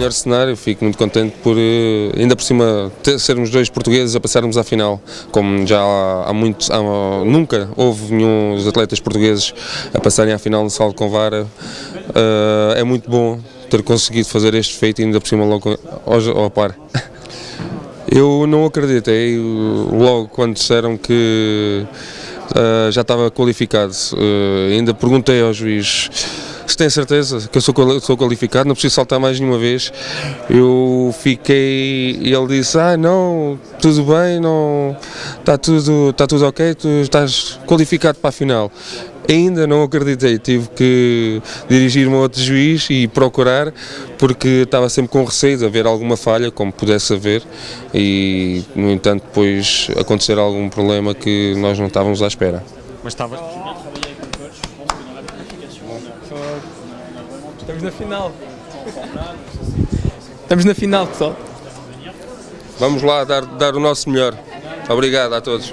melhor cenário, fico muito contente por, eh, ainda por cima, ter, sermos dois portugueses a passarmos à final, como já há, há muito, há, nunca houve nenhum dos atletas portugueses a passarem à final no salto com vara, uh, é muito bom ter conseguido fazer este feito ainda por cima logo ao, ao par. Eu não acreditei logo quando disseram que uh, já estava qualificado, uh, ainda perguntei ao juiz se tem certeza que eu sou, sou qualificado, não preciso saltar mais nenhuma vez. Eu fiquei ele disse: Ah, não, tudo bem, não, está tudo, está tudo ok, tu estás qualificado para a final. Ainda não acreditei, tive que dirigir-me a outro juiz e procurar, porque estava sempre com receio de haver alguma falha, como pudesse haver, e no entanto depois acontecer algum problema que nós não estávamos à espera. Mas estavas Estamos na final. Estamos na final, pessoal. Vamos lá dar, dar o nosso melhor. Obrigado a todos.